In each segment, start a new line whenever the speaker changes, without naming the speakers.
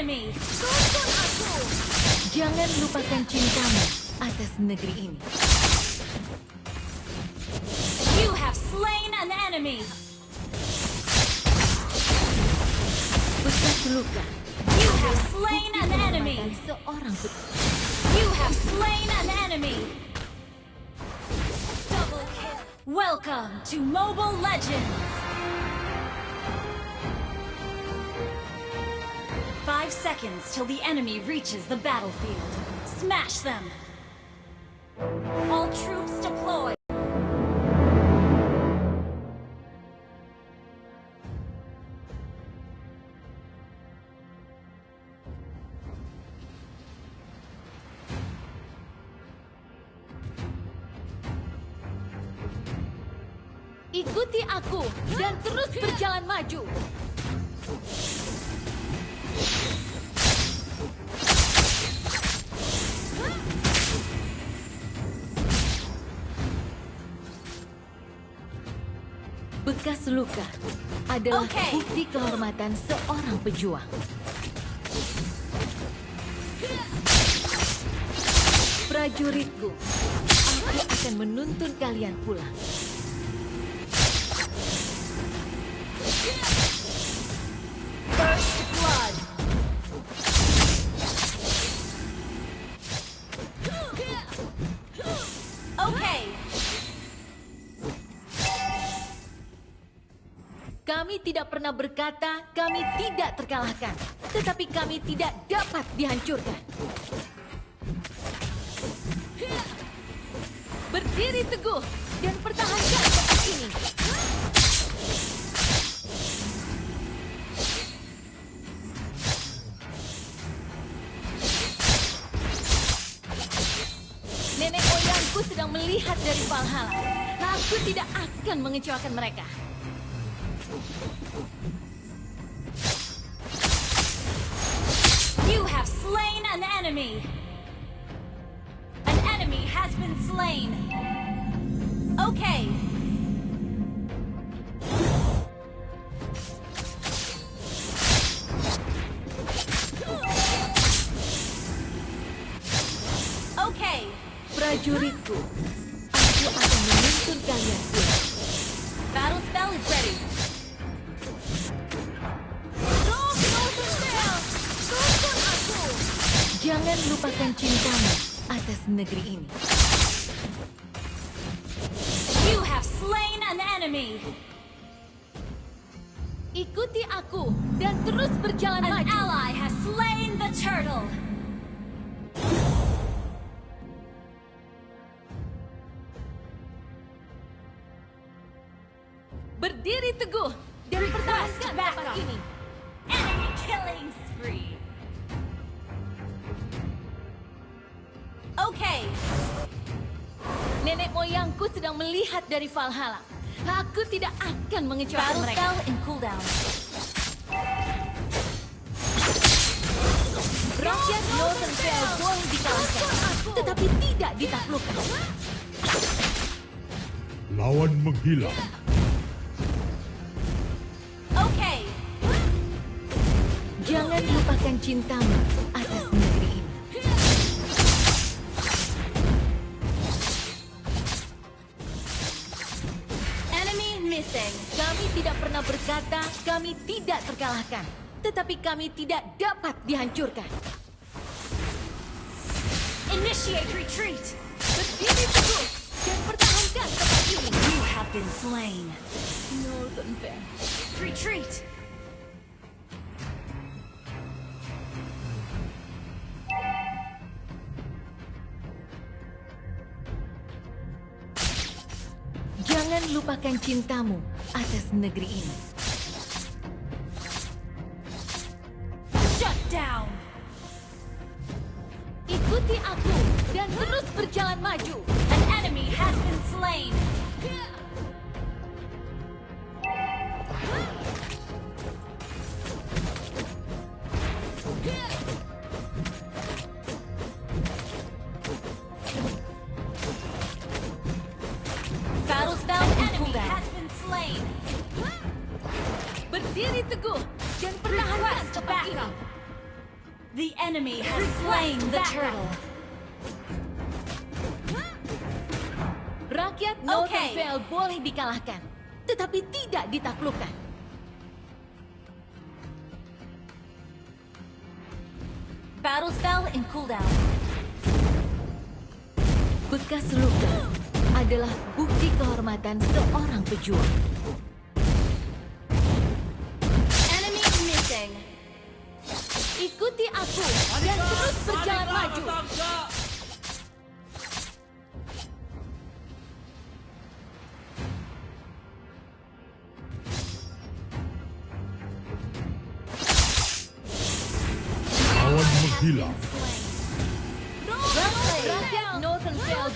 enemy.
Jangan lupakan cintamu atas negeri ini.
You have slain an enemy.
Bekas luka.
You have slain an enemy.
Seorang
You have slain an enemy. Double kill. Welcome to Mobile Legends. Five seconds till the enemy reaches the battlefield. Smash them. All troops deployed.
Ikuti aku dan terus berjalan maju. Bekas luka adalah
Oke.
bukti kehormatan seorang pejuang. Prajuritku, aku akan menuntun kalian pulang. Kami tidak pernah berkata kami tidak terkalahkan, tetapi kami tidak dapat dihancurkan. Berdiri teguh dan pertahankan tempat ini. Nenek moyangku sedang melihat dari Valhalla. Aku tidak akan mengecewakan mereka.
You have slain an enemy. An enemy has been slain. Okay.
Jangan lupakan cintamu atas negeri ini.
You have slain an enemy.
Ikuti aku dan terus berjalan
An
maju.
ally has slain the turtle.
Berdiri teguh dan pertahankan tempat ini.
Enemy killing spree.
Nenek moyangku sedang melihat dari Valhalla. Aku tidak akan mengecewakan
Battle
mereka.
spell in cooldown.
Rakyat Northernfell boleh dikalahkan, tetapi tidak ditaklukkan.
Lawan menghilang.
Okay.
Jangan lupakan cintamu terkalahkan, tetapi kami tidak dapat dihancurkan.
Initiate retreat.
Berdiri teguh dan pertahankan tempat ini.
You have been slain.
Northernfell.
Retreat.
Jangan lupakan cintamu atas negeri ini. Maju.
An enemy has been slain. Battle spell
in
enemy
cooldown.
has been slain.
Berdiri teguh dan pertahankan
Request
tempat ini.
backup. The enemy has slain the turtle. Oke.
Northernvale boleh dikalahkan, tetapi tidak ditaklukkan.
Battle spell in cooldown.
Bekas luka adalah bukti kehormatan seorang pejuang.
Enemy missing.
Ikuti aku dan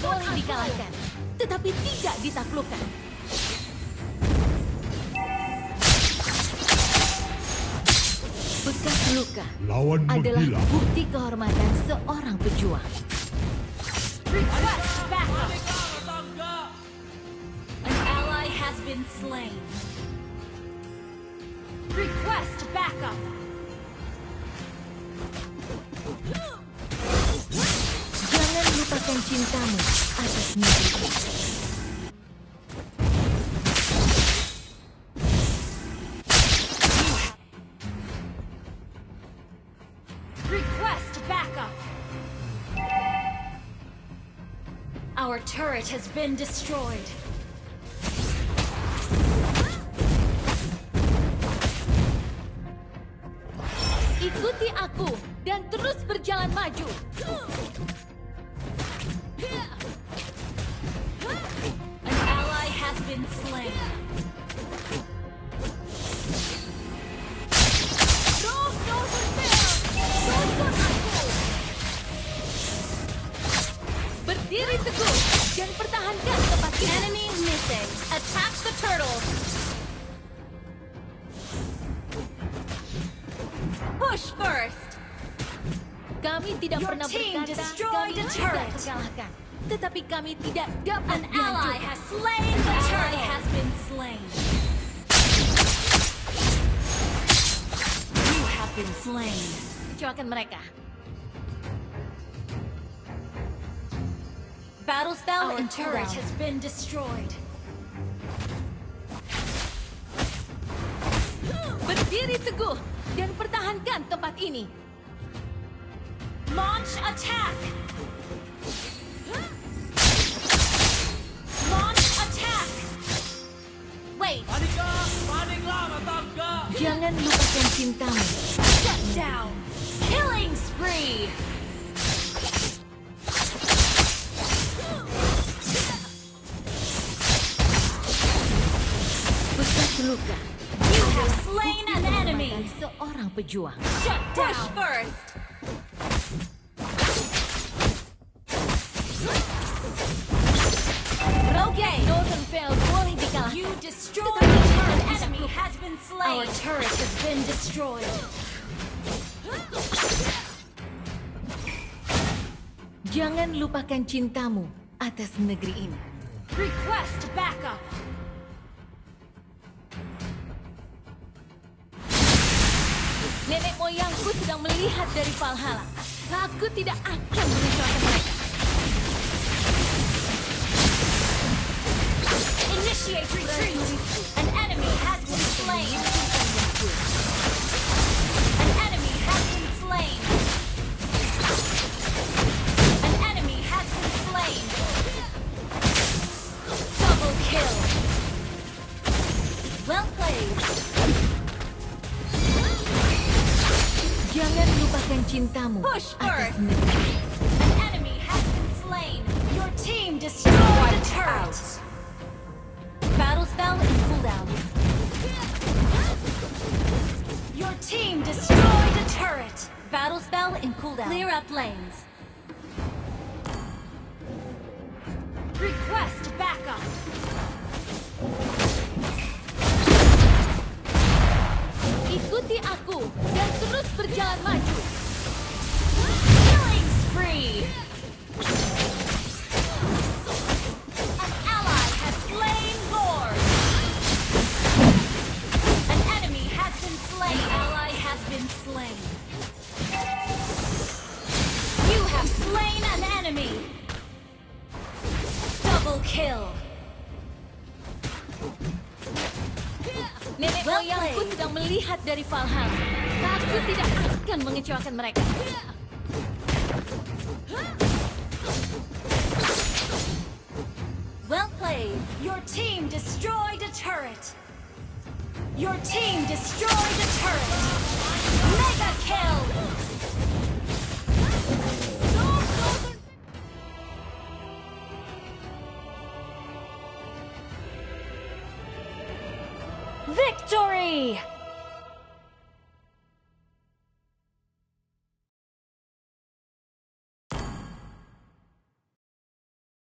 Boleh dikalahkan, tetapi tidak ditaklukkan. Bekas luka
Lawan
adalah
menghilang.
bukti kehormatan seorang pejuang.
Request backup. An ally has been slain. Request backup.
Lupakan cintamu atas negeri.
Request backup. Our turret has been destroyed.
Ikuti aku dan terus berjalan maju.
Been slain.
Roh Northernvale, tonton aku. Berdiri teguh dan pertahankan.
Enemy missing. Attack the turtle. Push first.
Kami tidak
Your
pernah
team
berkata
destroyed
kami tidak
turret.
terkalahkan. Tetapi kami tidak dapat
An ally has slain the turtle. has been slain. You have been slain.
Kecewakan mereka.
Battle spell
Our
and turret has been destroyed.
Berdiri teguh dan pertahankan tempat ini.
Launch attack!
Jangan lupakan cintamu.
shut down! Killing spree!
Bekas luka
You have slain an enemy!
seorang pejuang.
Shut down! first! Okay,
Northernvale boleh dikalahkan.
you destroyed the turret. An enemy has been slain. Our turret has been destroyed.
Jangan lupakan cintamu atas negeri ini.
Request backup.
Nenek moyangku sedang melihat dari Valhalla. Aku tidak akan mengecewakan Jangan lupakan cintamu
Push
negeri.
An enemy has been slain. Your team destroyed a turret. Battle spell in cooldown. Your team destroyed a turret. Battle spell in cooldown. Clear up lanes. Request backup.
Ikuti aku dan terus berjalan maju.
Killing spree.
Nenek moyangku sedang melihat dari Valhalla. Aku tidak akan mengecewakan mereka.
Well played. Your team destroyed a turret. Your team destroyed a turret. Mega kill. way!